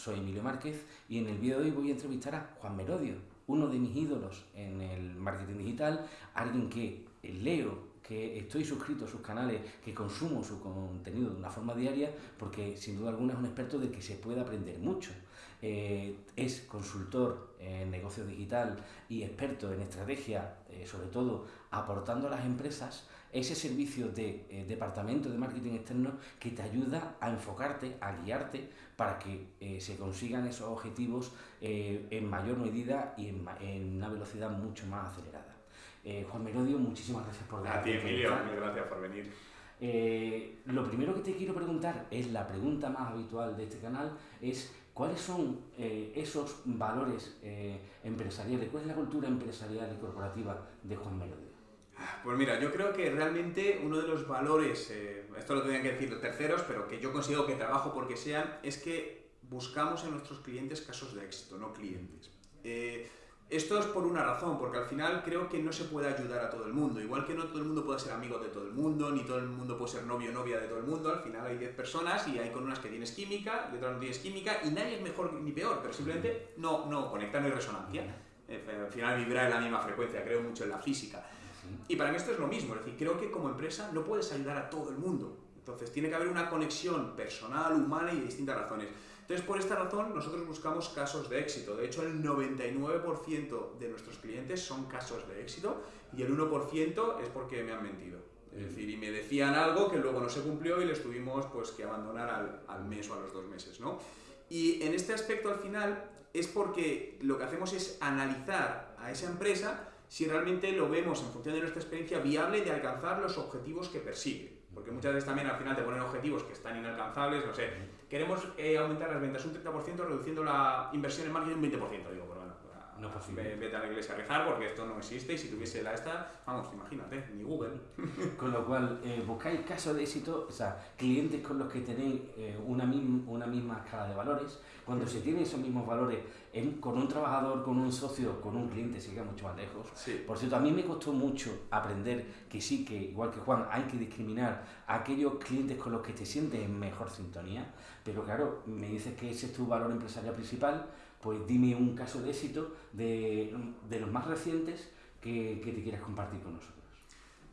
soy Emilio Márquez y en el vídeo de hoy voy a entrevistar a Juan Merodio, uno de mis ídolos en el marketing digital, alguien que leo, que estoy suscrito a sus canales, que consumo su contenido de una forma diaria, porque sin duda alguna es un experto de que se puede aprender mucho. Eh, es consultor en negocio digital y experto en estrategia, eh, sobre todo aportando a las empresas ese servicio de eh, departamento de marketing externo que te ayuda a enfocarte, a guiarte para que se consigan esos objetivos en mayor medida y en, una velocidad mucho más acelerada. Juan Merodio, muchísimas gracias por venir. A ti, Emilio, muchas gracias por venir. lo primero que te quiero preguntar es la pregunta más habitual de este canal, es ¿Cuáles son eh, esos valores eh, empresariales? ¿Cuál es la cultura empresarial y corporativa de Juan Melodio? Pues mira, yo creo que realmente uno de los valores, eh, esto lo tendrían que decir los terceros, pero que yo consigo que trabajo porque sean, es que buscamos en nuestros clientes casos de éxito, no clientes. Esto es por una razón, porque al final creo que no se puede ayudar a todo el mundo. Igual que no todo el mundo puede ser amigo de todo el mundo, ni todo el mundo puede ser novio o novia de todo el mundo, al final hay 10 personas y hay con unas que tienes química y otras no tienes química y nadie es mejor ni peor, pero simplemente no, no conecta, no hay resonancia. Eh, al final vibra en la misma frecuencia, creo mucho en la física. Y para mí esto es lo mismo, es decir, creo que como empresa no puedes ayudar a todo el mundo. Entonces tiene que haber una conexión personal, humana y de distintas razones. Entonces, por esta razón, nosotros buscamos casos de éxito. De hecho, el 99% de nuestros clientes son casos de éxito y el 1% es porque me han mentido. Es decir, y me decían algo que luego no se cumplió y les tuvimos pues, que abandonar al, al mes o a los dos meses. ¿no? Y en este aspecto, al final, es porque lo que hacemos es analizar a esa empresa si realmente lo vemos en función de nuestra experiencia viable de alcanzar los objetivos que persigue. Porque muchas veces también al final te ponen objetivos que están inalcanzables, no sé, queremos eh, aumentar las ventas un 30% reduciendo la inversión en marketing un 20%, digo, bueno, no es posible. Vete a la iglesia a rezar porque esto no existe y si tuviese la esta, vamos, imagínate, ni Google. Con lo cual, eh, buscáis casos de éxito, o sea, clientes con los que tenéis eh, una, una misma escala de valores. Cuando se tienen esos mismos valores con un trabajador, con un socio, con un cliente, se queda mucho más lejos. Por cierto, a mí me costó mucho aprender que sí, que igual que Juan, hay que discriminar a aquellos clientes con los que te sientes en mejor sintonía. Pero claro, me dices que ese es tu valor empresarial principal pues dime un caso de éxito de, de los más recientes que, que, te quieras compartir con nosotros.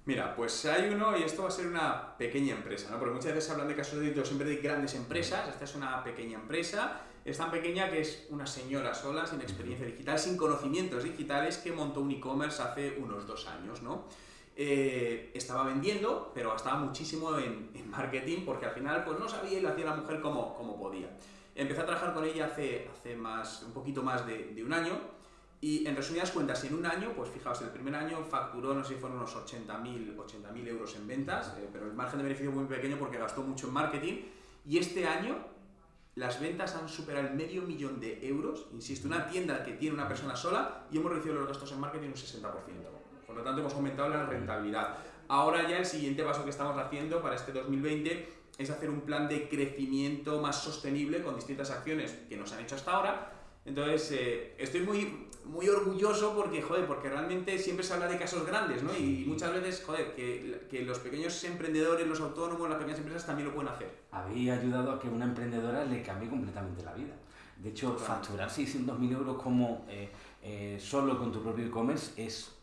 Mira, pues hay uno y esto va a ser una pequeña empresa, ¿no? Porque muchas veces hablan de casos de éxito siempre de grandes empresas, esta es una pequeña empresa, es tan pequeña que es una señora sola, sin experiencia digital, sin conocimientos digitales, que montó un e-commerce hace unos dos años, ¿no? Eh, estaba vendiendo, pero gastaba muchísimo en, en, marketing porque al final pues no sabía y lo hacía la mujer como, como podía. Empecé a trabajar con ella hace, hace más, un poquito más de, de un año y en resumidas cuentas, en un año, pues fijaos, el primer año facturó, no sé si fueron unos 80.000 80 euros en ventas, eh, pero el margen de beneficio muy pequeño porque gastó mucho en marketing. Y este año las ventas han superado el medio millón de euros, insisto, una tienda que tiene una persona sola y hemos reducido los gastos en marketing un 60%. Por lo tanto, hemos aumentado la rentabilidad. Ahora ya el siguiente paso que estamos haciendo para este 2020 es hacer un plan de crecimiento más sostenible con distintas acciones que nos han hecho hasta ahora. Entonces, eh, estoy muy, muy orgulloso porque, joder, porque realmente siempre se habla de casos grandes, ¿no? Y muchas veces, joder, que, que los pequeños emprendedores, los autónomos, las pequeñas empresas también lo pueden hacer. Habéis ayudado a que una emprendedora le cambie completamente la vida. De hecho, facturar 600.000 euros como eh, eh, solo con tu propio e-commerce es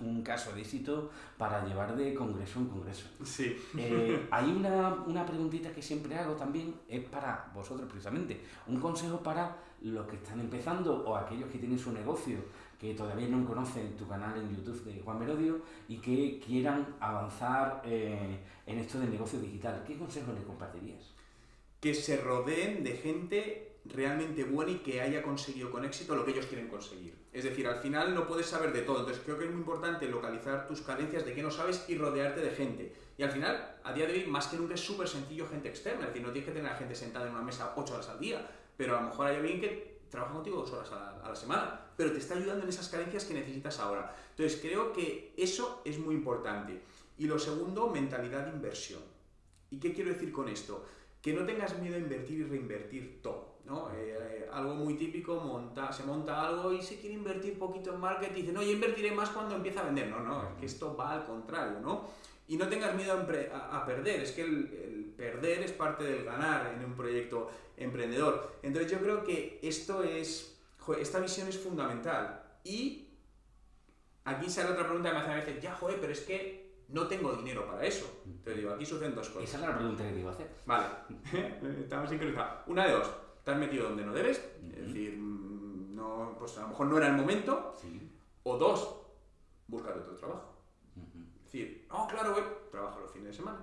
un caso de éxito para llevar de congreso en congreso. Sí. Eh, hay una, una, preguntita que siempre hago también, es para vosotros precisamente, un consejo para los que están empezando o aquellos que tienen su negocio, que todavía no conocen tu canal en YouTube de Juan Merodio y que quieran avanzar eh, en esto del negocio digital. ¿Qué consejo les compartirías? Que se rodeen de gente realmente buena y que haya conseguido con éxito lo que ellos quieren conseguir. Es decir, al final no puedes saber de todo, entonces creo que es muy importante localizar tus carencias de qué no sabes y rodearte de gente. Y al final, a día de hoy, más que nunca es súper sencillo gente externa, es decir, no tienes que tener a gente sentada en una mesa 8 horas al día, pero a lo mejor hay alguien que trabaja contigo dos horas a la, semana, pero te está ayudando en esas carencias que necesitas ahora. Entonces creo que eso es muy importante. Y lo segundo, mentalidad de inversión. ¿Y qué quiero decir con esto? Que no tengas miedo a invertir y reinvertir todo. ¿No? Eh, algo muy típico, monta, se monta algo y se quiere invertir poquito en marketing y dice, no, yo invertiré más cuando empiece a vender. No, no, es que esto va al contrario, ¿no? Y no tengas miedo a, perder, es que el, perder es parte del ganar en un proyecto emprendedor. Entonces yo creo que esto es, joder, esta visión es fundamental. Y aquí sale otra pregunta que me hacen a veces, ya, joder, pero es que no tengo dinero para eso. Entonces digo, aquí suceden dos cosas. Esa es la pregunta que te iba a hacer. Vale, estamos sincronizados. Una de dos, te has metido donde no debes, es decir, mm, no, pues a lo mejor no era el momento. Sí. O dos, búscate otro trabajo. Es decir, no, claro, güey, trabajo los fines de semana.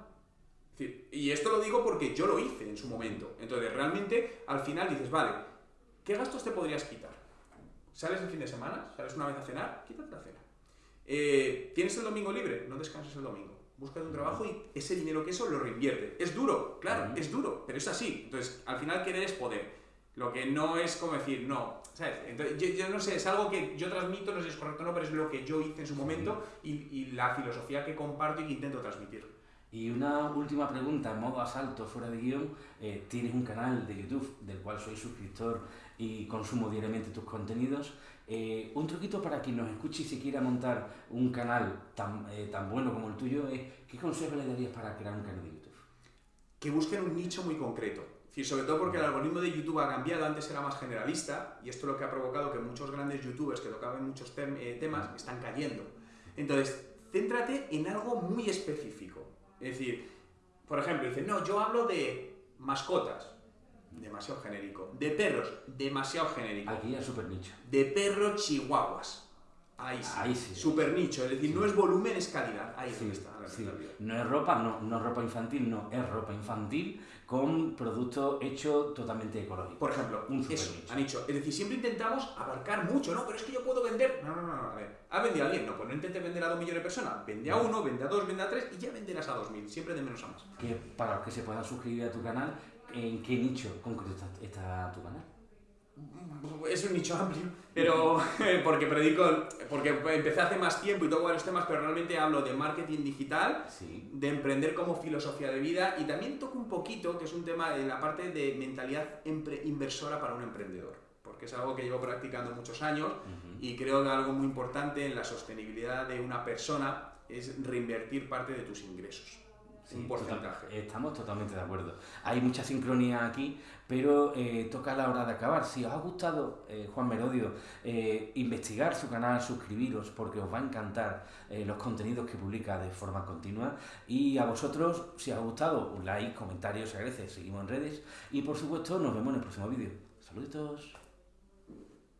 Es decir, y esto lo digo porque yo lo hice en su momento. Entonces, realmente, al final dices, vale, ¿qué gastos te podrías quitar? ¿Sales el fin de semana? ¿Sales una vez a cenar? Quítate la cena. Eh, ¿Tienes el domingo libre? No descanses el domingo. Búscate un trabajo y ese dinero que eso lo reinvierte. Es duro, claro, es duro, pero es así. Entonces, al final querer es poder. Lo que no es como decir, no, ¿sabes? Entonces, yo, yo no sé, es algo que yo transmito, no sé si es correcto o no, pero es lo que yo hice en su momento y, y la filosofía que comparto y que intento transmitir. Y una última pregunta, en modo asalto, fuera de guion. Eh, tienes un canal de YouTube del cual soy suscriptor y consumo diariamente tus contenidos. Eh, un truquito para quien nos escuche y se quiera montar un canal tan, eh, tan bueno como el tuyo es, ¿qué consejo le darías para crear un canal de YouTube? que busquen un nicho muy concreto. Decir, sobre todo porque el algoritmo de YouTube ha cambiado, antes era más generalista y esto es lo que ha provocado que muchos grandes youtubers que tocaban muchos tem- eh, temas están cayendo. Entonces, céntrate en algo muy específico. Es decir, por ejemplo, dicen, no, yo hablo de mascotas, demasiado genérico. De perros, demasiado genérico. Aquí es súper nicho. De perros chihuahuas. Ahí sí. Ahí sí. Super nicho, es decir, Sí. no es volumen, es calidad. Ahí Sí, está la sí. realidad. No es ropa, no, no es ropa infantil, no, es ropa infantil con producto hecho totalmente ecológico. Por ejemplo, Un super eso, nicho. han dicho. Es decir, siempre intentamos abarcar mucho, ¿no? Pero es que yo puedo vender. No, no, no, no, a ver. ¿Ha vendido a alguien? No, pues no intentes vender a dos millones de personas. Vende a uno, vende a dos, vende a tres y ya venderás a dos mil. Siempre de menos a más. que para los que se puedan suscribir a tu canal, ¿en qué nicho concreto está, está tu canal? Es un nicho amplio, pero porque predico, porque empecé hace más tiempo y toco varios temas, pero realmente hablo de marketing digital, Sí. de emprender como filosofía de vida y también toco un poquito, que es un tema en la parte de mentalidad inversora para un emprendedor, porque es algo que llevo practicando muchos años Ujú. y creo que algo muy importante en la sostenibilidad de una persona es reinvertir parte de tus ingresos. Sí, un porcentaje. total- estamos totalmente de acuerdo. Hay mucha sincronía aquí, pero eh, toca la hora de acabar. Si os ha gustado, eh, Juan Merodio, eh, investigar su canal, suscribiros, porque os va a encantar los contenidos que publica de forma continua. Y a vosotros, si os ha gustado, un like, comentario, se agradece. Seguimos en redes. Y por supuesto, nos vemos en el próximo vídeo. Saluditos.